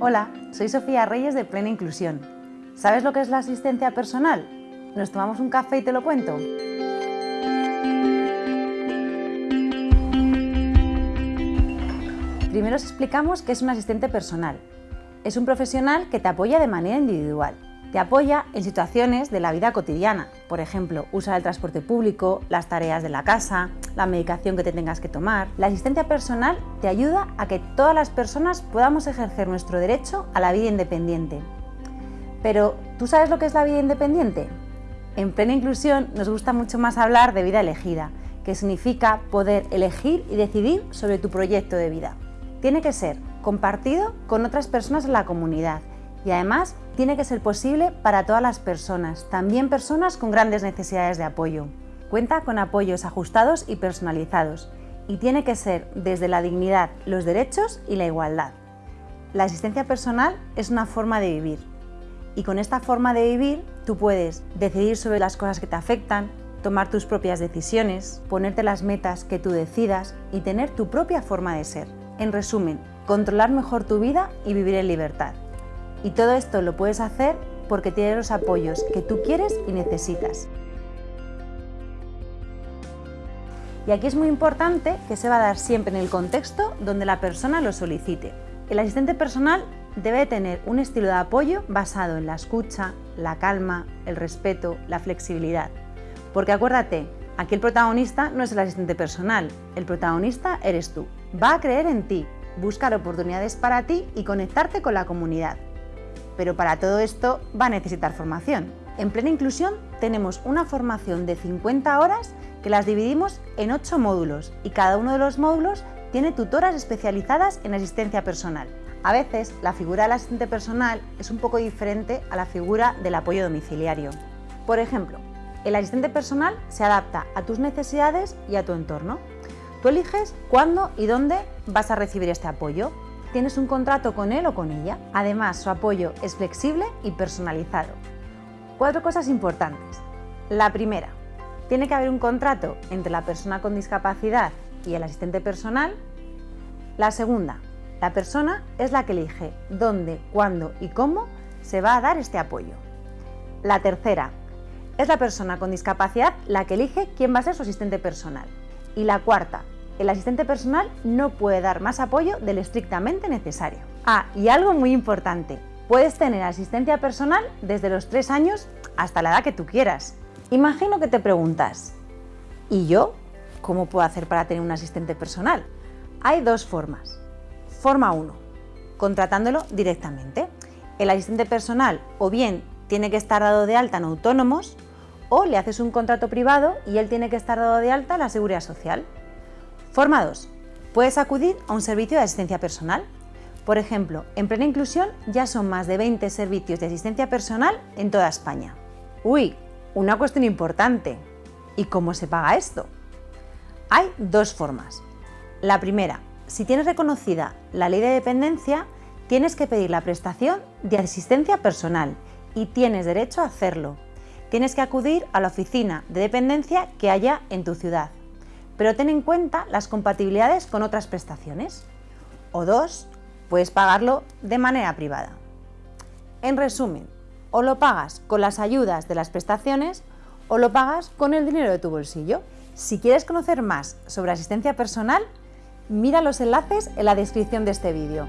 Hola, soy Sofía Reyes de Plena Inclusión. ¿Sabes lo que es la asistencia personal? ¿Nos tomamos un café y te lo cuento? Primero os explicamos qué es un asistente personal. Es un profesional que te apoya de manera individual. Te apoya en situaciones de la vida cotidiana, por ejemplo, usar el transporte público, las tareas de la casa, la medicación que te tengas que tomar. La asistencia personal te ayuda a que todas las personas podamos ejercer nuestro derecho a la vida independiente. Pero, ¿tú sabes lo que es la vida independiente? En plena inclusión nos gusta mucho más hablar de vida elegida, que significa poder elegir y decidir sobre tu proyecto de vida tiene que ser compartido con otras personas en la comunidad y además tiene que ser posible para todas las personas, también personas con grandes necesidades de apoyo. Cuenta con apoyos ajustados y personalizados y tiene que ser desde la dignidad, los derechos y la igualdad. La asistencia personal es una forma de vivir y con esta forma de vivir tú puedes decidir sobre las cosas que te afectan, tomar tus propias decisiones, ponerte las metas que tú decidas y tener tu propia forma de ser. En resumen, controlar mejor tu vida y vivir en libertad. Y todo esto lo puedes hacer porque tienes los apoyos que tú quieres y necesitas. Y aquí es muy importante que se va a dar siempre en el contexto donde la persona lo solicite. El asistente personal debe tener un estilo de apoyo basado en la escucha, la calma, el respeto, la flexibilidad. Porque acuérdate, aquí el protagonista no es el asistente personal, el protagonista eres tú va a creer en ti, buscar oportunidades para ti y conectarte con la comunidad. Pero para todo esto va a necesitar formación. En Plena Inclusión tenemos una formación de 50 horas que las dividimos en 8 módulos y cada uno de los módulos tiene tutoras especializadas en asistencia personal. A veces la figura del asistente personal es un poco diferente a la figura del apoyo domiciliario. Por ejemplo, el asistente personal se adapta a tus necesidades y a tu entorno. Tú eliges cuándo y dónde vas a recibir este apoyo. Tienes un contrato con él o con ella. Además, su apoyo es flexible y personalizado. Cuatro cosas importantes. La primera, tiene que haber un contrato entre la persona con discapacidad y el asistente personal. La segunda, la persona es la que elige dónde, cuándo y cómo se va a dar este apoyo. La tercera, es la persona con discapacidad la que elige quién va a ser su asistente personal. Y la cuarta, el asistente personal no puede dar más apoyo del estrictamente necesario. Ah, y algo muy importante, puedes tener asistencia personal desde los 3 años hasta la edad que tú quieras. Imagino que te preguntas, ¿y yo? ¿Cómo puedo hacer para tener un asistente personal? Hay dos formas. Forma 1, contratándolo directamente. El asistente personal o bien tiene que estar dado de alta en autónomos o le haces un contrato privado y él tiene que estar dado de alta en la Seguridad Social. Forma 2. Puedes acudir a un servicio de asistencia personal. Por ejemplo, en Plena Inclusión ya son más de 20 servicios de asistencia personal en toda España. Uy, una cuestión importante. ¿Y cómo se paga esto? Hay dos formas. La primera, si tienes reconocida la ley de dependencia, tienes que pedir la prestación de asistencia personal y tienes derecho a hacerlo tienes que acudir a la oficina de dependencia que haya en tu ciudad, pero ten en cuenta las compatibilidades con otras prestaciones. O dos, puedes pagarlo de manera privada. En resumen, o lo pagas con las ayudas de las prestaciones o lo pagas con el dinero de tu bolsillo. Si quieres conocer más sobre asistencia personal, mira los enlaces en la descripción de este vídeo.